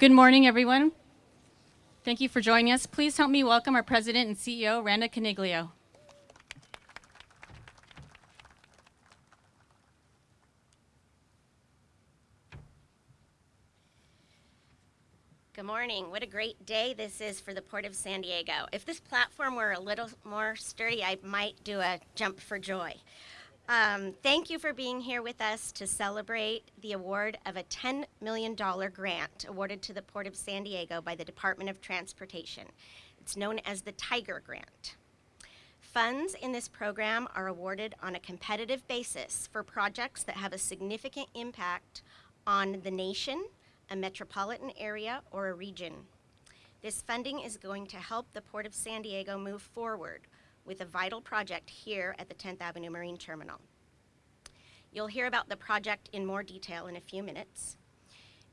Good morning, everyone. Thank you for joining us. Please help me welcome our President and CEO, Randa Coniglio. Good morning. What a great day this is for the Port of San Diego. If this platform were a little more sturdy, I might do a jump for joy. Um, thank you for being here with us to celebrate the award of a $10 million grant awarded to the Port of San Diego by the Department of Transportation. It's known as the Tiger Grant. Funds in this program are awarded on a competitive basis for projects that have a significant impact on the nation, a metropolitan area, or a region. This funding is going to help the Port of San Diego move forward with a vital project here at the 10th Avenue Marine Terminal. You'll hear about the project in more detail in a few minutes.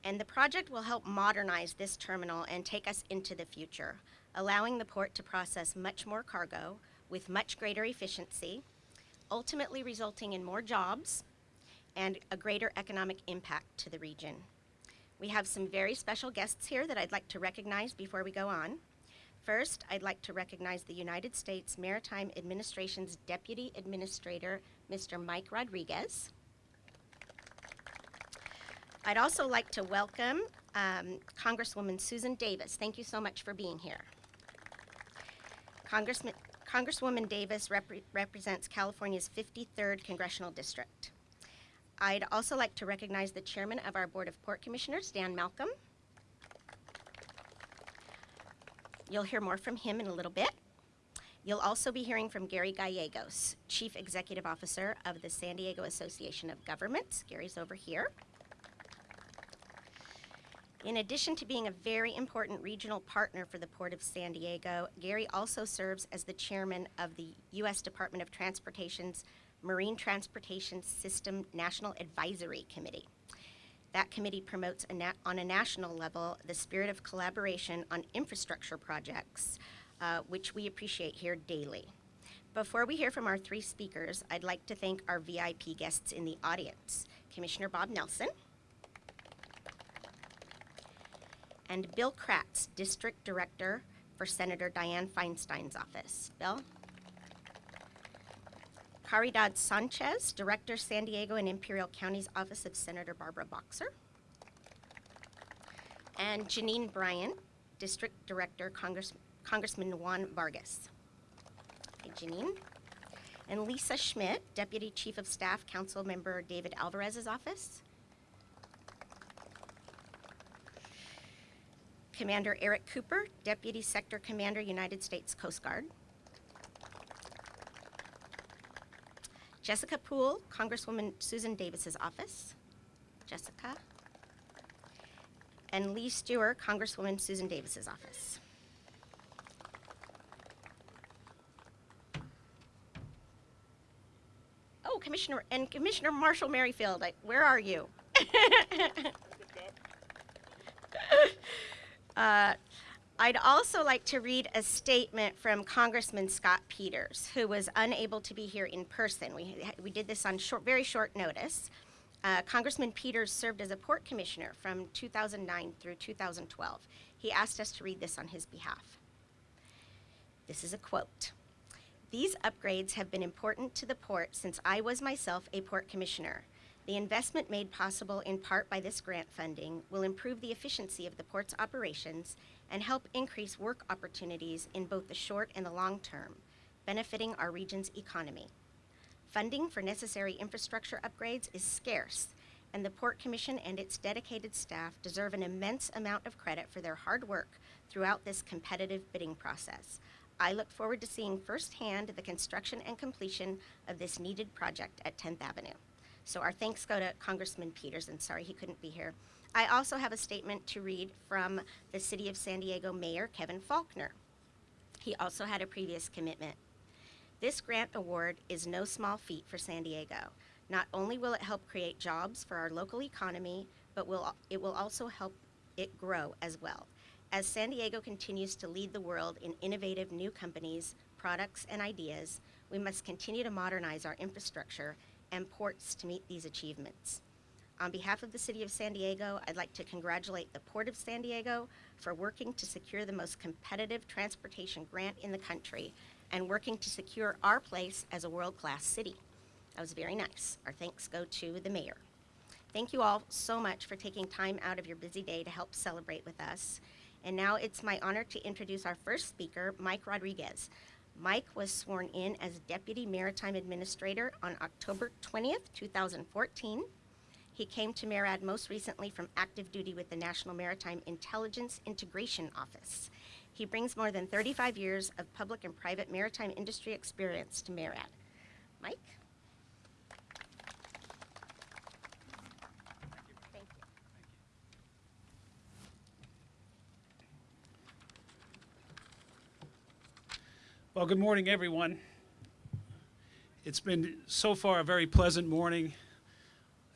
And the project will help modernize this terminal and take us into the future, allowing the port to process much more cargo with much greater efficiency, ultimately resulting in more jobs and a greater economic impact to the region. We have some very special guests here that I'd like to recognize before we go on. First, I'd like to recognize the United States Maritime Administration's Deputy Administrator, Mr. Mike Rodriguez. I'd also like to welcome um, Congresswoman Susan Davis. Thank you so much for being here. Congressman, Congresswoman Davis repre represents California's 53rd Congressional District. I'd also like to recognize the chairman of our Board of Port Commissioners, Dan Malcolm. You'll hear more from him in a little bit. You'll also be hearing from Gary Gallegos, Chief Executive Officer of the San Diego Association of Governments. Gary's over here. In addition to being a very important regional partner for the Port of San Diego, Gary also serves as the chairman of the U.S. Department of Transportation's Marine Transportation System National Advisory Committee. That committee promotes a on a national level the spirit of collaboration on infrastructure projects, uh, which we appreciate here daily. Before we hear from our three speakers, I'd like to thank our VIP guests in the audience, Commissioner Bob Nelson, and Bill Kratz, District Director for Senator Dianne Feinstein's office. Bill? Caridad Sanchez, Director, San Diego and Imperial County's Office of Senator Barbara Boxer. And Janine Bryant, District Director, Congress, Congressman Juan Vargas. Hey, Janine. And Lisa Schmidt, Deputy Chief of Staff, Council Member David Alvarez's office. Commander Eric Cooper, Deputy Sector Commander, United States Coast Guard. Jessica Poole, Congresswoman Susan Davis's office. Jessica. And Lee Stewart, Congresswoman Susan Davis's office. Oh, Commissioner, and Commissioner Marshall Merrifield, I, where are you? uh, I'd also like to read a statement from Congressman Scott Peters, who was unable to be here in person. We, we did this on short, very short notice. Uh, Congressman Peters served as a port commissioner from 2009 through 2012. He asked us to read this on his behalf. This is a quote. These upgrades have been important to the port since I was myself a port commissioner. The investment made possible in part by this grant funding will improve the efficiency of the port's operations and help increase work opportunities in both the short and the long term, benefiting our region's economy. Funding for necessary infrastructure upgrades is scarce, and the Port Commission and its dedicated staff deserve an immense amount of credit for their hard work throughout this competitive bidding process. I look forward to seeing firsthand the construction and completion of this needed project at 10th Avenue. So our thanks go to Congressman Peters, and sorry he couldn't be here. I also have a statement to read from the City of San Diego Mayor Kevin Faulconer. He also had a previous commitment. This grant award is no small feat for San Diego. Not only will it help create jobs for our local economy, but will, it will also help it grow as well. As San Diego continues to lead the world in innovative new companies, products, and ideas, we must continue to modernize our infrastructure and ports to meet these achievements. On behalf of the City of San Diego, I'd like to congratulate the Port of San Diego for working to secure the most competitive transportation grant in the country and working to secure our place as a world-class city. That was very nice. Our thanks go to the mayor. Thank you all so much for taking time out of your busy day to help celebrate with us. And now it's my honor to introduce our first speaker, Mike Rodriguez. Mike was sworn in as Deputy Maritime Administrator on October 20th, 2014. He came to MARAD most recently from active duty with the National Maritime Intelligence Integration Office. He brings more than 35 years of public and private maritime industry experience to MARAD. Mike? Well, good morning, everyone. It's been so far a very pleasant morning.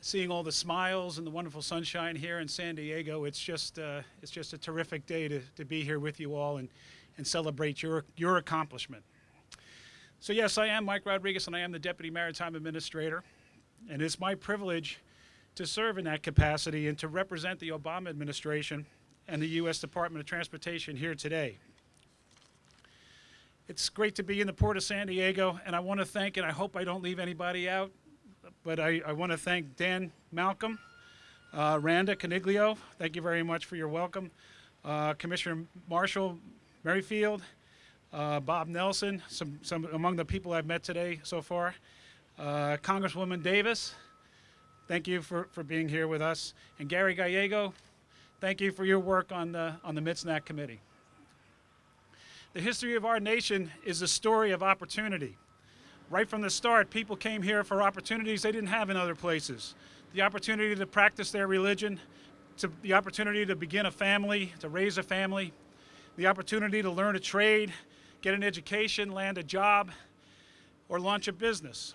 Seeing all the smiles and the wonderful sunshine here in San Diego, it's just uh, it's just a terrific day to, to be here with you all and, and celebrate your your accomplishment. So yes, I am Mike Rodriguez, and I am the Deputy Maritime Administrator, and it's my privilege to serve in that capacity and to represent the Obama administration and the U.S. Department of Transportation here today. It's great to be in the Port of San Diego, and I want to thank, and I hope I don't leave anybody out, but I, I want to thank Dan Malcolm, uh, Randa Coniglio, thank you very much for your welcome, uh, Commissioner Marshall Merrifield, uh, Bob Nelson, some, some among the people I've met today so far, uh, Congresswoman Davis, thank you for, for being here with us, and Gary Gallego, thank you for your work on the, on the MITSNAC committee. The history of our nation is a story of opportunity. Right from the start, people came here for opportunities they didn't have in other places. The opportunity to practice their religion, to the opportunity to begin a family, to raise a family, the opportunity to learn a trade, get an education, land a job, or launch a business.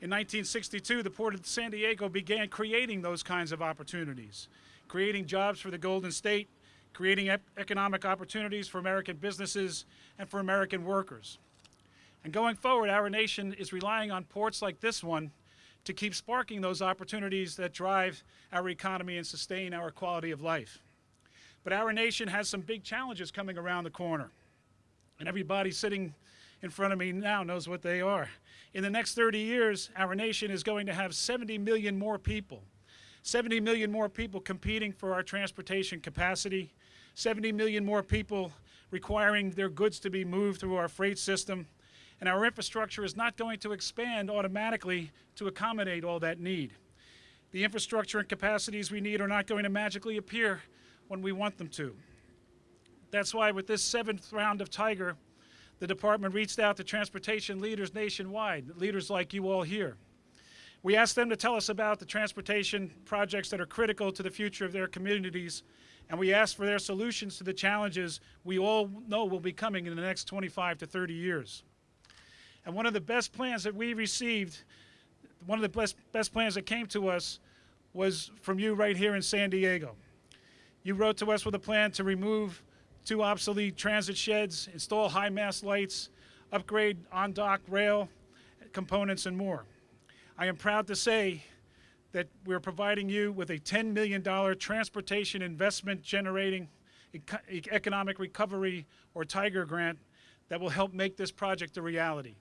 In 1962, the Port of San Diego began creating those kinds of opportunities, creating jobs for the Golden State, creating economic opportunities for American businesses and for American workers. And going forward, our nation is relying on ports like this one to keep sparking those opportunities that drive our economy and sustain our quality of life. But our nation has some big challenges coming around the corner. And everybody sitting in front of me now knows what they are. In the next 30 years, our nation is going to have 70 million more people. 70 million more people competing for our transportation capacity, 70 million more people requiring their goods to be moved through our freight system, and our infrastructure is not going to expand automatically to accommodate all that need. The infrastructure and capacities we need are not going to magically appear when we want them to. That's why with this seventh round of Tiger, the department reached out to transportation leaders nationwide, leaders like you all here. We asked them to tell us about the transportation projects that are critical to the future of their communities, and we asked for their solutions to the challenges we all know will be coming in the next 25 to 30 years. And one of the best plans that we received, one of the best, best plans that came to us was from you right here in San Diego. You wrote to us with a plan to remove two obsolete transit sheds, install high mast lights, upgrade on dock rail components, and more. I am proud to say that we're providing you with a $10 million transportation investment generating economic recovery or Tiger grant that will help make this project a reality.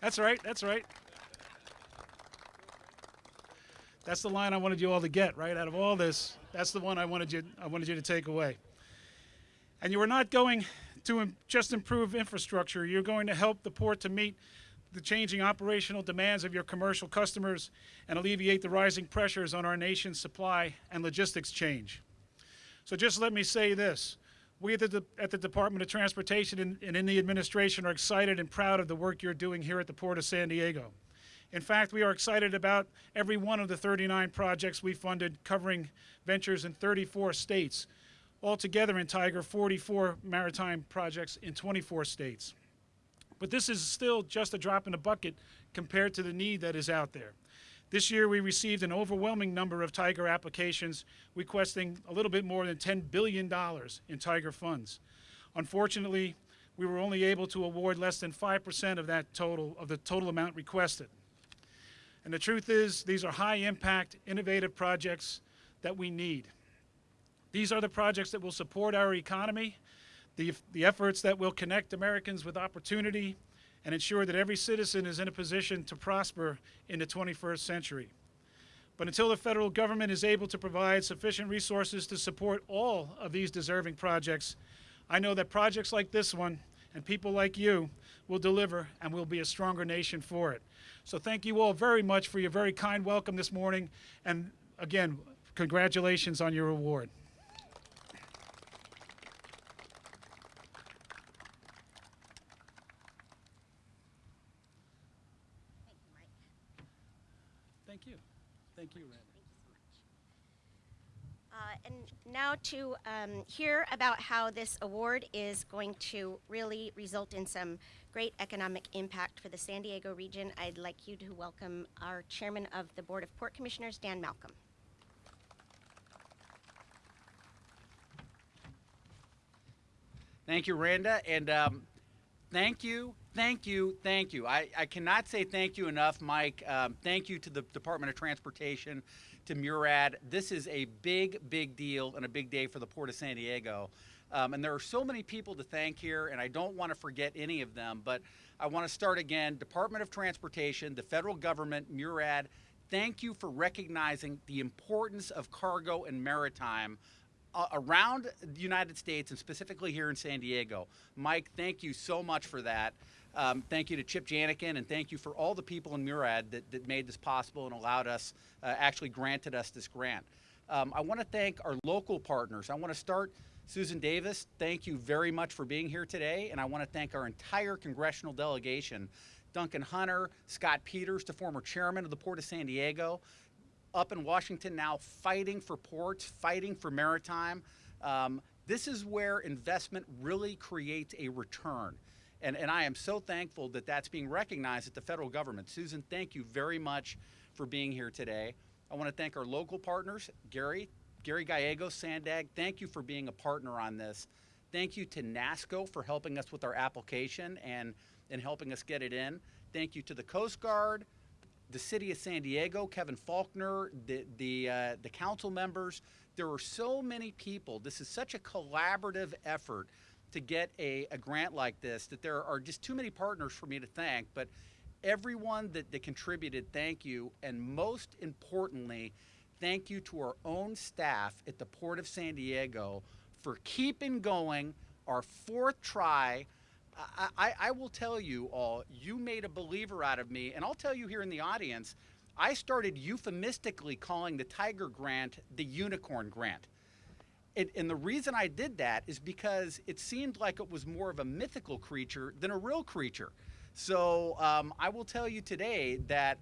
That's right, that's right. That's the line I wanted you all to get, right? Out of all this, that's the one I wanted you, I wanted you to take away. And you are not going to im- just improve infrastructure, you're going to help the port to meet the changing operational demands of your commercial customers and alleviate the rising pressures on our nation's supply and logistics change. So just let me say this. We at the, at the Department of Transportation and, and in the administration are excited and proud of the work you're doing here at the Port of San Diego. In fact, we are excited about every one of the 39 projects we funded covering ventures in 34 states. Altogether in Tiger, 44 maritime projects in 24 states. But this is still just a drop in the bucket compared to the need that is out there. This year, we received an overwhelming number of Tiger applications requesting a little bit more than $10 billion in Tiger funds. Unfortunately, we were only able to award less than 5% of that total, of the total amount requested. And the truth is, these are high impact, innovative projects that we need. These are the projects that will support our economy, the, the efforts that will connect Americans with opportunity, and ensure that every citizen is in a position to prosper in the 21st century. But until the federal government is able to provide sufficient resources to support all of these deserving projects, I know that projects like this one and people like you will deliver and we'll be a stronger nation for it. So thank you all very much for your very kind welcome this morning. And again, congratulations on your award. Thank you, Mike. Thank you. Thank you, Randy. Uh, and now to um, hear about how this award is going to really result in some great economic impact for the San Diego region, I'd like you to welcome our chairman of the Board of Port Commissioners, Dan Malcolm. Thank you, Randa, and um, thank you, thank you, thank you. I, I cannot say thank you enough, Mike. Um, thank you to the Department of Transportation, to MARAD. This is a big, big deal and a big day for the Port of San Diego. Um, and there are so many people to thank here, and I don't want to forget any of them, but I want to start again. Department of Transportation, the federal government, MARAD, thank you for recognizing the importance of cargo and maritime uh, around the United States and specifically here in San Diego. Mike, thank you so much for that. Um, thank you to Chip Jaenichen and thank you for all the people in MARAD that, that made this possible and allowed us, uh, actually granted us this grant. Um, I want to thank our local partners. I want to start Susan Davis, thank you very much for being here today, and I want to thank our entire congressional delegation. Duncan Hunter, Scott Peters, the former chairman of the Port of San Diego, up in Washington now fighting for ports, fighting for maritime. Um, this is where investment really creates a return. And, and I am so thankful that that's being recognized at the federal government. Susan, thank you very much for being here today. I want to thank our local partners, Gary, Gary Gallegos, Sandag, thank you for being a partner on this. Thank you to NASSCO for helping us with our application and, and helping us get it in. Thank you to the Coast Guard, the city of San Diego, Kevin Faulconer, the the uh, the council members. There are so many people. This is such a collaborative effort to get a, a grant like this that there are just too many partners for me to thank. But everyone that, that contributed, thank you. And most importantly, thank you to our own staff at the Port of San Diego for keeping going our fourth try. I, I, I will tell you all, you made a believer out of me, and I'll tell you here in the audience, I started euphemistically calling the Tiger Grant the Unicorn Grant. And, and the reason I did that is because it seemed like it was more of a mythical creature than a real creature. So um, I will tell you today that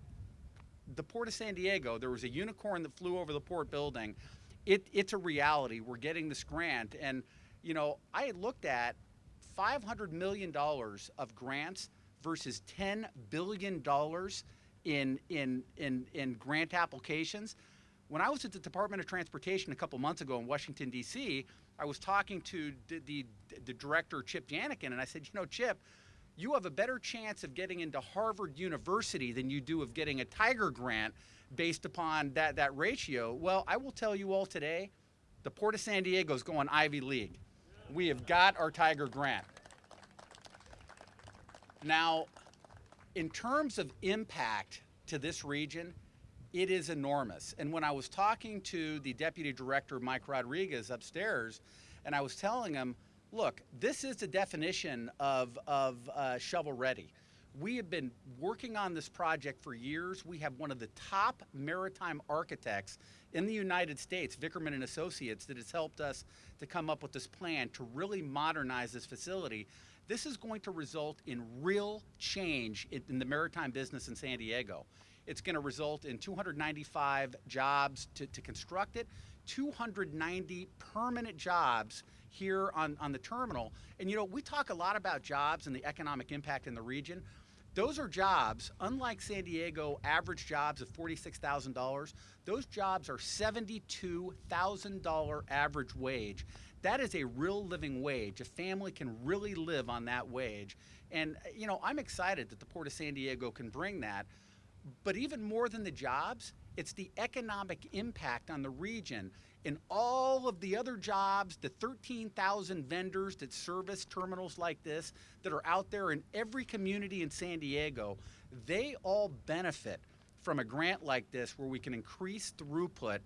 the Port of San Diego, there was a unicorn that flew over the port building. It, it's a reality. We're getting this grant. And, you know, I had looked at $500 million of grants versus $10 billion in, in, in, in grant applications. When I was at the Department of Transportation a couple months ago in Washington, D.C., I was talking to the, the, the director, Chip Jaenichen, and I said, you know, Chip, you have a better chance of getting into Harvard University than you do of getting a Tiger grant based upon that, that ratio. Well, I will tell you all today, the Port of San Diego is going Ivy League. We have got our Tiger grant. Now, in terms of impact to this region, it is enormous. And when I was talking to the deputy director, Mike Rodriguez, upstairs, and I was telling him, look, this is the definition of, of uh, shovel ready. We have been working on this project for years. We have one of the top maritime architects in the United States, Vickerman and Associates, that has helped us to come up with this plan to really modernize this facility. This is going to result in real change in, in the maritime business in San Diego. It's going to result in 295 jobs to, to construct it, 290 permanent jobs here on, on the terminal. And you know, we talk a lot about jobs and the economic impact in the region. Those are jobs, unlike San Diego average jobs of $46,000, those jobs are $72,000 average wage. That is a real living wage. A family can really live on that wage. And, you know, I'm excited that the Port of San Diego can bring that. But even more than the jobs, it's the economic impact on the region and all of the other jobs, the 13,000 vendors that service terminals like this that are out there in every community in San Diego, they all benefit from a grant like this where we can increase throughput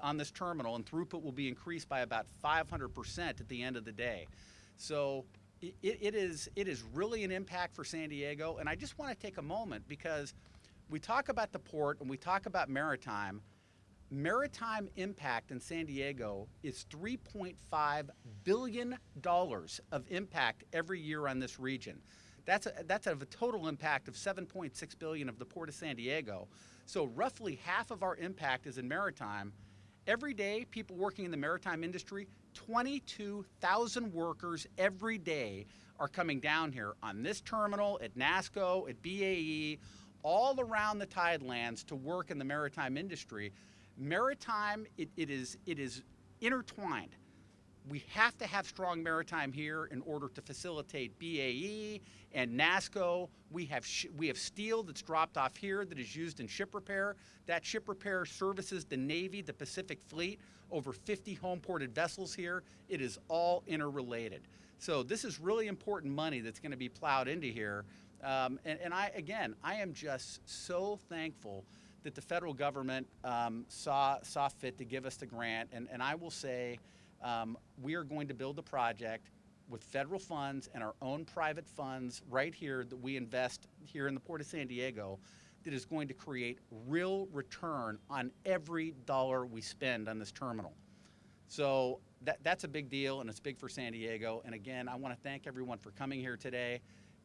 on this terminal, and throughput will be increased by about 500% at the end of the day. So it, it is it is really an impact for San Diego, and I just want to take a moment because we talk about the port and we talk about maritime. Maritime impact in San Diego is 3.5 billion dollars of impact every year on this region. That's a, that's of a total impact of 7.6 billion of the Port of San Diego. So roughly half of our impact is in maritime. Every day, people working in the maritime industry, 22,000 workers every day are coming down here on this terminal, at NASSCO, at BAE, all around the tidelands to work in the maritime industry. Maritime, it, it is it is intertwined. We have to have strong maritime here in order to facilitate BAE and NASSCO. We have we have steel that's dropped off here that is used in ship repair. That ship repair services the Navy, the Pacific Fleet, over 50 home ported vessels here. It is all interrelated. So this is really important money that's going to be plowed into here. Um, and, and I again, I am just so thankful that the federal government um, saw saw fit to give us the grant. And, and I will say, um, we are going to build the project with federal funds and our own private funds right here that we invest here in the Port of San Diego that is going to create real return on every dollar we spend on this terminal. So that, that's a big deal and it's big for San Diego. And again, I want to thank everyone for coming here today.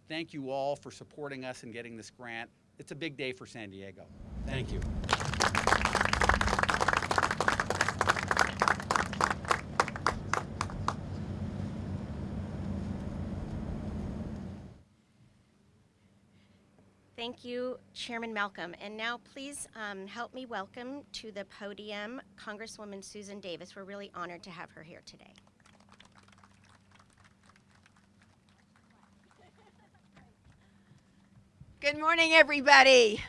Thank you all for supporting us and getting this grant. It's a big day for San Diego. Thank you. Thank you, Chairman Malcolm. And now please um, help me welcome to the podium Congresswoman Susan Davis. We're really honored to have her here today. Good morning, everybody.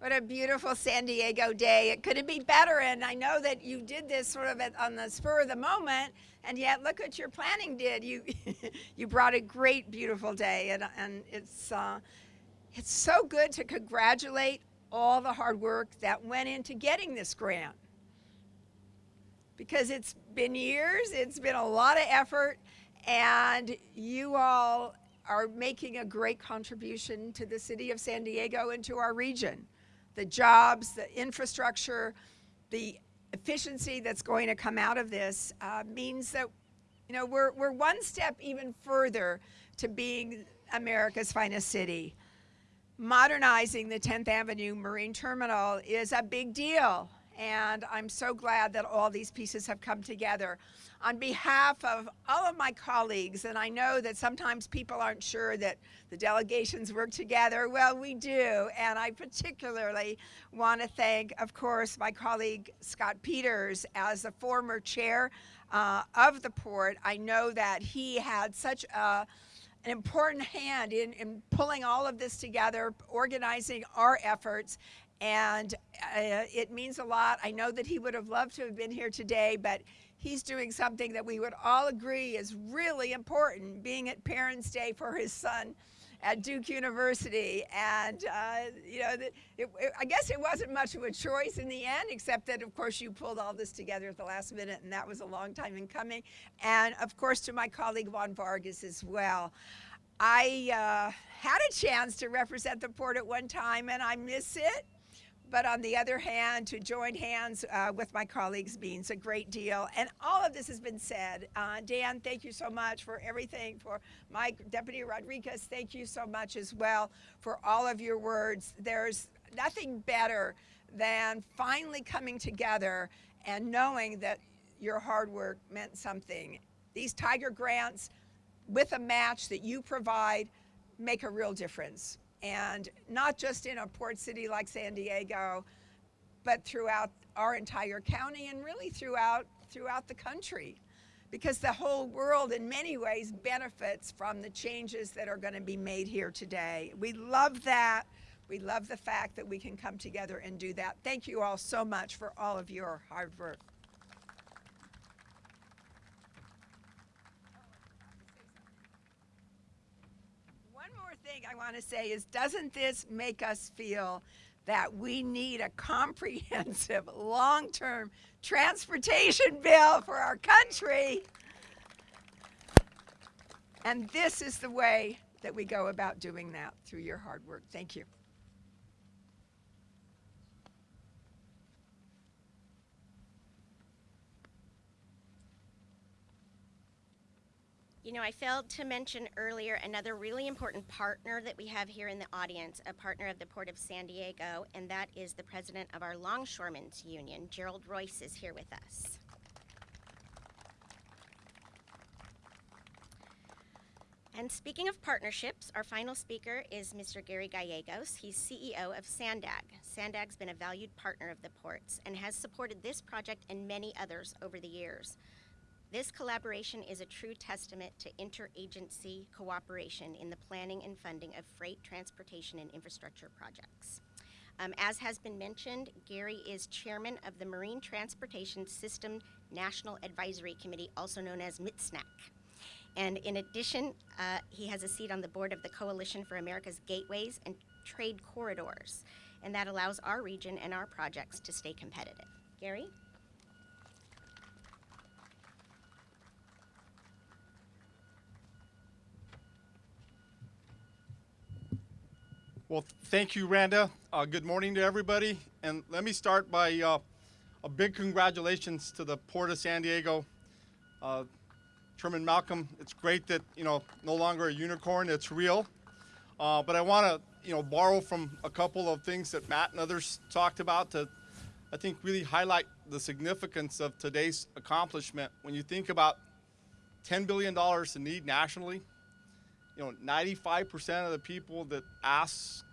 What a beautiful San Diego day. It couldn't be better, and I know that you did this sort of on the spur of the moment, and yet look what your planning did. You, you brought a great, beautiful day, and, and it's, uh, it's so good to congratulate all the hard work that went into getting this grant. Because it's been years, it's been a lot of effort, and you all are making a great contribution to the city of San Diego and to our region. The jobs, the infrastructure, the efficiency that's going to come out of this uh, means that you know we're, we're one step even further to being America's finest city. Modernizing the 10th Avenue Marine Terminal is a big deal, and I'm so glad that all these pieces have come together. On behalf of all of my colleagues, and I know that sometimes people aren't sure that the delegations work together. Well, we do, and I particularly want to thank, of course, my colleague Scott Peters as the former chair uh, of the port. I know that he had such a an important hand in, in pulling all of this together, organizing our efforts, and uh, it means a lot. I know that he would have loved to have been here today, but he's doing something that we would all agree is really important, being at Parents' Day for his son at Duke University. And, uh, you know, it, it, I guess it wasn't much of a choice in the end, except that, of course, you pulled all this together at the last minute, and that was a long time in coming. And, of course, to my colleague Juan Vargas as well. I uh, had a chance to represent the port at one time, and I miss it. But on the other hand, to join hands uh, with my colleagues means a great deal. And all of this has been said. Uh, Dan, thank you so much for everything. For Mike, Deputy Rodriguez, thank you so much as well for all of your words. There's nothing better than finally coming together and knowing that your hard work meant something. These Tiger grants, with a match that you provide, make a real difference and not just in a port city like San Diego, but throughout our entire county and really throughout throughout the country. Because the whole world in many ways benefits from the changes that are going to be made here today. We love that. We love the fact that we can come together and do that. Thank you all so much for all of your hard work. One more thing I want to say is doesn't this make us feel that we need a comprehensive long term transportation bill for our country? And this is the way that we go about doing that through your hard work. Thank you. You know, I failed to mention earlier another really important partner that we have here in the audience, a partner of the Port of San Diego, and that is the president of our Longshoremen's Union, Gerald Royce, is here with us. And speaking of partnerships, our final speaker is Mr. Gary Gallegos. He's CEO of Sandag. Sandag's been a valued partner of the ports and has supported this project and many others over the years. This collaboration is a true testament to interagency cooperation in the planning and funding of freight, transportation, and infrastructure projects. Um, as has been mentioned, Gary is chairman of the Marine Transportation System National Advisory Committee, also known as MITSNAC. And in addition, uh, he has a seat on the board of the Coalition for America's Gateways and Trade Corridors, and that allows our region and our projects to stay competitive. Gary? Well, thank you, Randa. Uh, good morning to everybody. And let me start by uh, a big congratulations to the Port of San Diego. Uh, Chairman Malcolm, it's great that, you know, no longer a unicorn, it's real. Uh, but I want to, you know, borrow from a couple of things that Matt and others talked about to, I think, really highlight the significance of today's accomplishment. When you think about $10 billion in need nationally, you know, 95% of the people that asked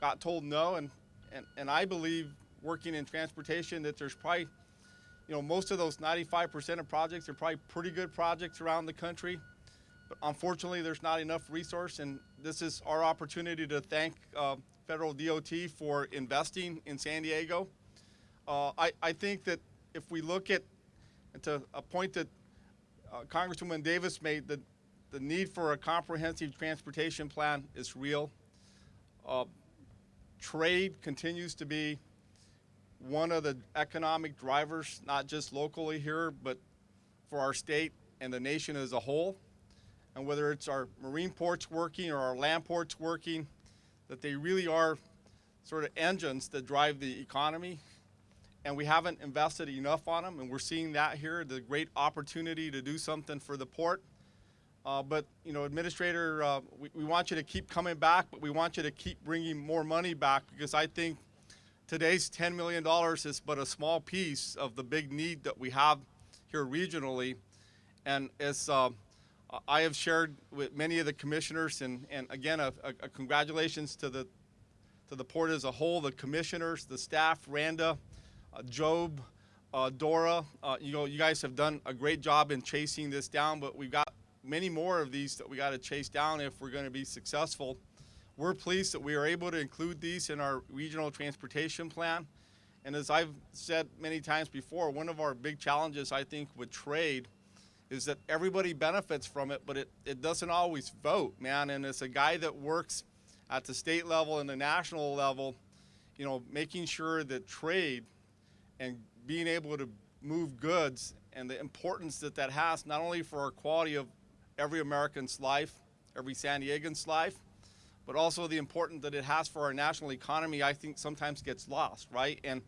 got told no. And, and, and I believe working in transportation that there's probably, you know, most of those 95% of projects are probably pretty good projects around the country. But unfortunately, there's not enough resource. And this is our opportunity to thank uh, federal DOT for investing in San Diego. Uh, I, I think that if we look at, and to a point that uh, Congresswoman Davis made, that the need for a comprehensive transportation plan is real. Uh, trade continues to be one of the economic drivers, not just locally here, but for our state and the nation as a whole. And whether it's our marine ports working or our land ports working, that they really are sort of engines that drive the economy. And we haven't invested enough on them, and we're seeing that here, the great opportunity to do something for the port. Uh, but you know, Administrator, uh, we, we want you to keep coming back, but we want you to keep bringing more money back because I think today's $10 million is but a small piece of the big need that we have here regionally. And as uh, I have shared with many of the commissioners, and, and again, a, a, congratulations to the to the port as a whole, the commissioners, the staff, Randa, uh, Job, uh, Dora. Uh, you know, you guys have done a great job in chasing this down, but we've got many more of these that we got to chase down if we're going to be successful. We're pleased that we are able to include these in our regional transportation plan. And as I've said many times before, one of our big challenges, I think, with trade is that everybody benefits from it, but it, it doesn't always vote, man. And as a guy that works at the state level and the national level, you know, making sure that trade and being able to move goods and the importance that that has, not only for our quality of every American's life, every San Diegan's life, but also the importance that it has for our national economy, I think sometimes gets lost, right? And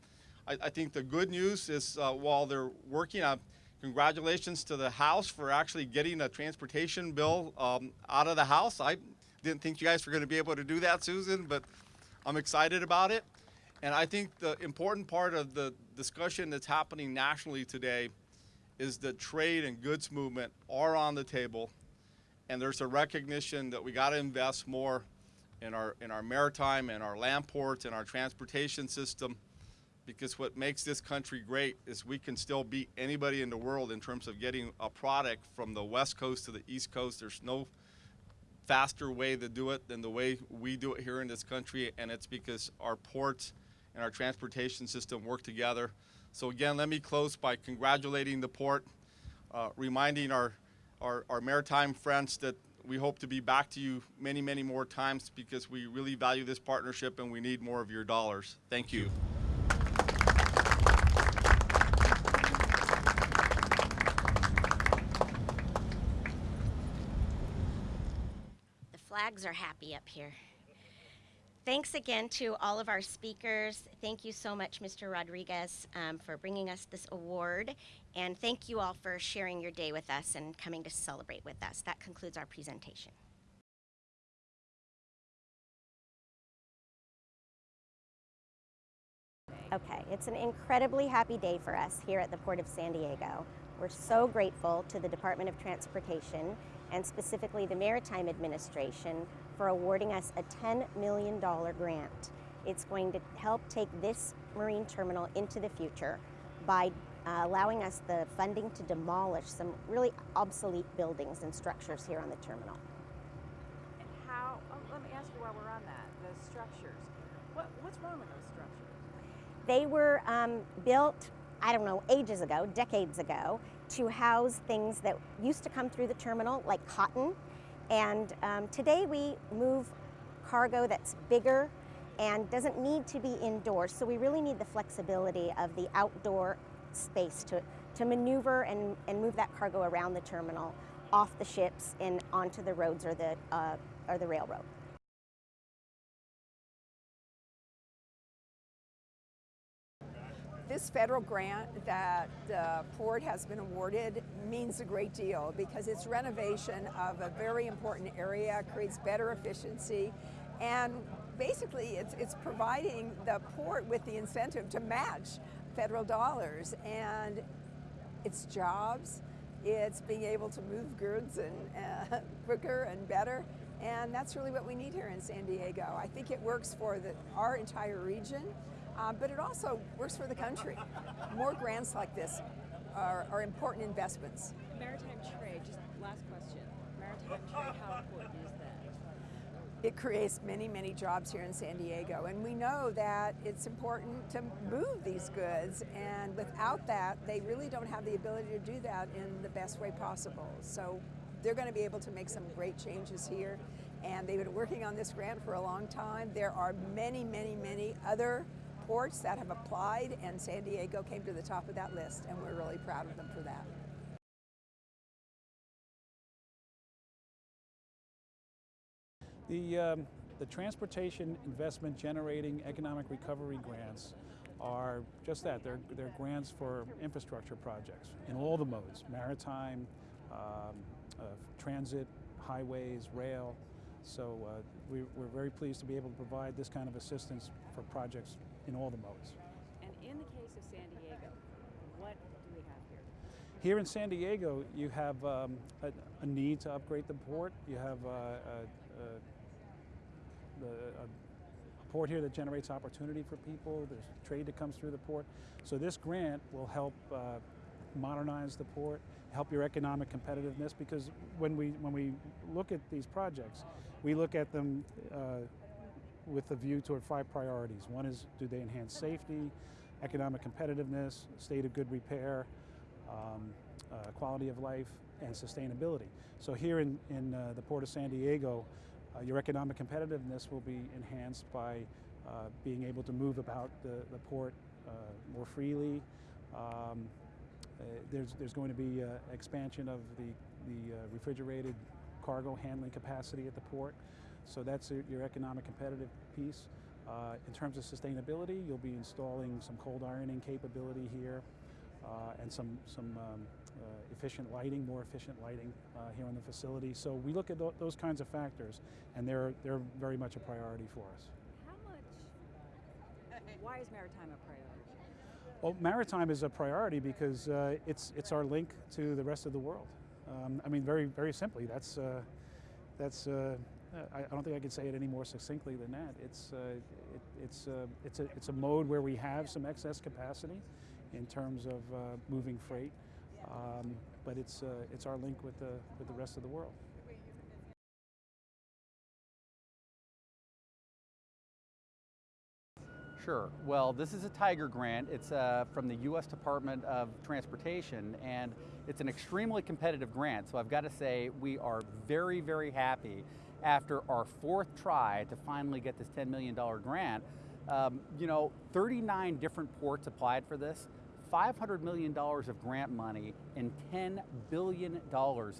I, I think the good news is uh, while they're working on, congratulations to the House for actually getting a transportation bill um, out of the House. I didn't think you guys were going to be able to do that, Susan, but I'm excited about it. And I think the important part of the discussion that's happening nationally today is that trade and goods movement are on the table and there's a recognition that we got to invest more in our in our maritime and our land ports and our transportation system because what makes this country great is we can still beat anybody in the world in terms of getting a product from the west coast to the east coast there's no faster way to do it than the way we do it here in this country, and it's because our ports and our transportation system work together. So again, let me close by congratulating the port, uh, reminding our, our, our maritime friends that we hope to be back to you many, many more times because we really value this partnership and we need more of your dollars. Thank you. The flags are happy up here. Thanks again to all of our speakers. Thank you so much, Mr. Rodriguez, um, for bringing us this award. And thank you all for sharing your day with us and coming to celebrate with us. That concludes our presentation. Okay, it's an incredibly happy day for us here at the Port of San Diego. We're so grateful to the Department of Transportation and specifically the Maritime Administration for awarding us a $10 million grant. It's going to help take this marine terminal into the future by uh, allowing us the funding to demolish some really obsolete buildings and structures here on the terminal. And how, oh, let me ask you while we're on that, the structures. What, what's wrong with those structures? They were um, built, I don't know, ages ago, decades ago, to house things that used to come through the terminal, like cotton. And um, today we move cargo that's bigger and doesn't need to be indoors. So we really need the flexibility of the outdoor space to, to maneuver and, and move that cargo around the terminal, off the ships and onto the roads or the, uh, or the railroad. This federal grant that the port has been awarded means a great deal because it's renovation of a very important area, creates better efficiency, and basically it's, it's providing the port with the incentive to match federal dollars. And it's jobs, it's being able to move goods and uh, quicker and better. And that's really what we need here in San Diego. I think it works for the, our entire region, uh, but it also works for the country. More grants like this are, are important investments. Maritime trade, just last question. Maritime trade, how important is? It creates many, many jobs here in San Diego, and we know that it's important to move these goods, and without that, they really don't have the ability to do that in the best way possible. So they're going to be able to make some great changes here, and they've been working on this grant for a long time. There are many, many, many other ports that have applied, and San Diego came to the top of that list, and we're really proud of them for that. The, um, the transportation investment generating economic recovery grants are just that. They're, they're grants for infrastructure projects in all the modes, maritime, um, uh, transit, highways, rail. So uh, we, we're very pleased to be able to provide this kind of assistance for projects in all the modes. And in the case of San Diego, what do we have here? Here in San Diego, you have um, a, a need to upgrade the port. You have uh, a, a, the, a, port here that generates opportunity for people. There's trade that comes through the port. So this grant will help uh, modernize the port, help your economic competitiveness. Because when we when we look at these projects, we look at them uh, with a view toward five priorities. One is do they enhance safety, economic competitiveness, state of good repair, um, uh, quality of life, and sustainability. So here in, in uh, the Port of San Diego, uh, your economic competitiveness will be enhanced by uh, being able to move about the, the port uh, more freely. Um, uh, there's, there's going to be uh, expansion of the, the uh, refrigerated cargo handling capacity at the port. So that's your- economic competitive piece. In terms of sustainability, you'll be installing some cold ironing capability here and some, some um, efficient lighting, more efficient lighting uh, here in the facility. So we look at tho- those kinds of factors, and they're, they're very much a priority for us. How much, why is maritime a priority? Well, maritime is a priority because uh, it's, it's our link to the rest of the world. Um, I mean, very, very simply, that's, uh, that's uh, I, I don't think I could say it any more succinctly than that. It's, uh, it, it's, uh, it's, a, it's a mode where we have some excess capacity in terms of uh, moving freight, um, but it's, uh, it's our link with the, with the rest of the world. Sure. Well, this is a Tiger grant. It's uh, from the U.S. Department of Transportation, and it's an extremely competitive grant. So I've got to say, we are very, very happy after our fourth try to finally get this $10 million grant. Um, you know, 39 different ports applied for this. $500 million of grant money and $10 billion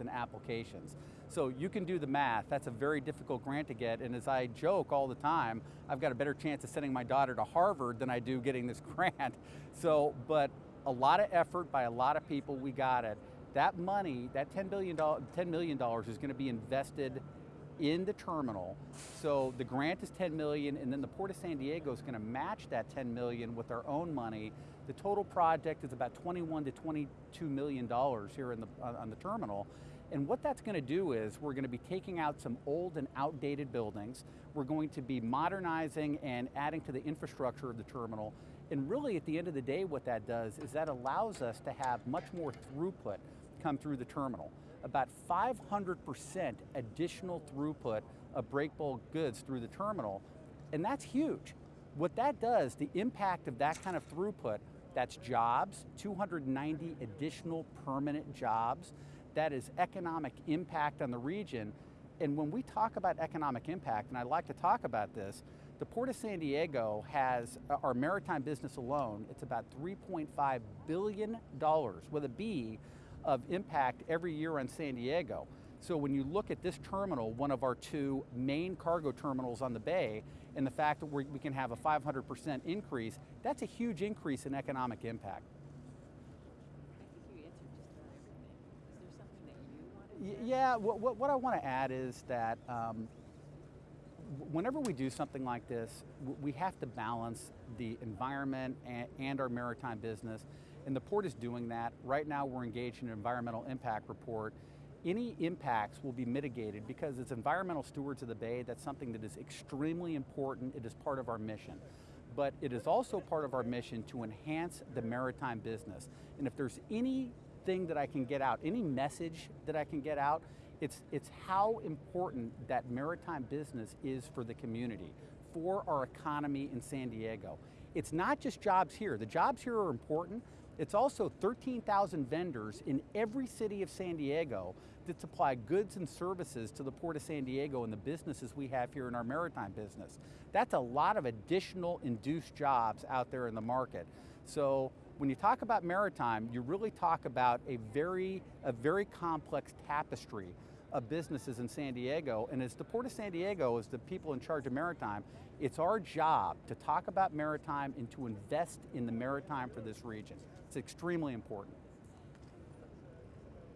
in applications. So you can do the math. That's a very difficult grant to get. And as I joke all the time, I've got a better chance of sending my daughter to Harvard than I do getting this grant. So, but a lot of effort by a lot of people, we got it. That money, that $10, billion, $10 million is going to be invested in the terminal. So the grant is 10 million and then the Port of San Diego is going to match that 10 million with our own money. The total project is about 21 to 22 million dollars here in the, on the terminal. And what that's going to do is we're going to be taking out some old and outdated buildings. We're going to be modernizing and adding to the infrastructure of the terminal. And really at the end of the day what that does is that allows us to have much more throughput come through the terminal about 500% additional throughput of break bulk goods through the terminal, and that's huge. What that does, the impact of that kind of throughput, that's jobs, 290 additional permanent jobs, that is economic impact on the region. And when we talk about economic impact, and I like to talk about this, the Port of San Diego has, uh, our maritime business alone, it's about $3.5 billion with a B of impact every year on San Diego. So when you look at this terminal, one of our two main cargo terminals on the bay, and the fact that we can have a 500% increase, that's a huge increase in economic impact. I think you answered just about everything. Is there something that you wanted Y- Yeah, what, what, what I want to add is that um, whenever we do something like this, we have to balance the environment and, and our maritime business. And the port is doing that. Right now, we're engaged in an environmental impact report. Any impacts will be mitigated because it's environmental stewards of the Bay, that's something that is extremely important. It is part of our mission. But it is also part of our mission to enhance the maritime business. And if there's anything that I can get out, any message that I can get out, it's, it's how important that maritime business is for the community, for our economy in San Diego. It's not just jobs here. The jobs here are important. It's also 13,000 vendors in every city of San Diego that supply goods and services to the Port of San Diego and the businesses we have here in our maritime business. That's a lot of additional induced jobs out there in the market. So when you talk about maritime, you really talk about a very, a very complex tapestry of businesses in San Diego. And as the Port of San Diego, as the people in charge of maritime, it's our job to talk about maritime and to invest in the maritime for this region. It's extremely important.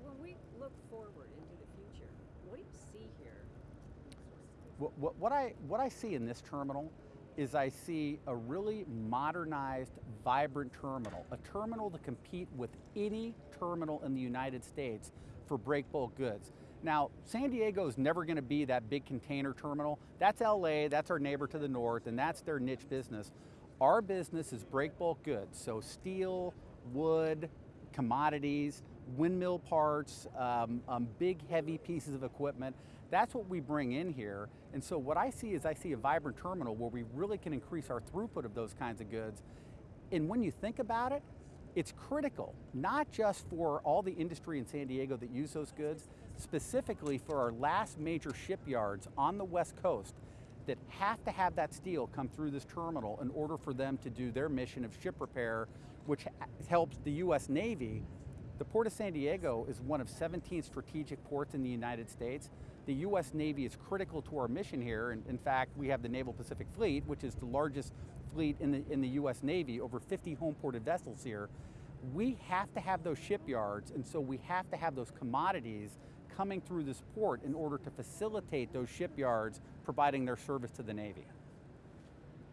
When we look forward into the future, what do you see here? What, what, what, I, what I see in this terminal is I see a really modernized, vibrant terminal, a terminal to compete with any terminal in the United States for break bulk goods. Now, San Diego is never going to be that big container terminal. That's LA, that's our neighbor to the north, and that's their niche business. Our business is break bulk goods, so steel, wood, commodities, windmill parts, um, um, big heavy pieces of equipment. That's what we bring in here. And so what I see is I see a vibrant terminal where we really can increase our throughput of those kinds of goods. And when you think about it, it's critical, not just for all the industry in San Diego that use those goods, specifically for our last major shipyards on the West Coast that have to have that steel come through this terminal in order for them to do their mission of ship repair, which helps the US Navy. The Port of San Diego is one of 17 strategic ports in the United States. The US Navy is critical to our mission here, and in fact, we have the Naval Pacific Fleet, which is the largest fleet in the, in the US Navy, over 50 home ported vessels here. We have to have those shipyards, and so we have to have those commodities coming through this port in order to facilitate those shipyards providing their service to the Navy.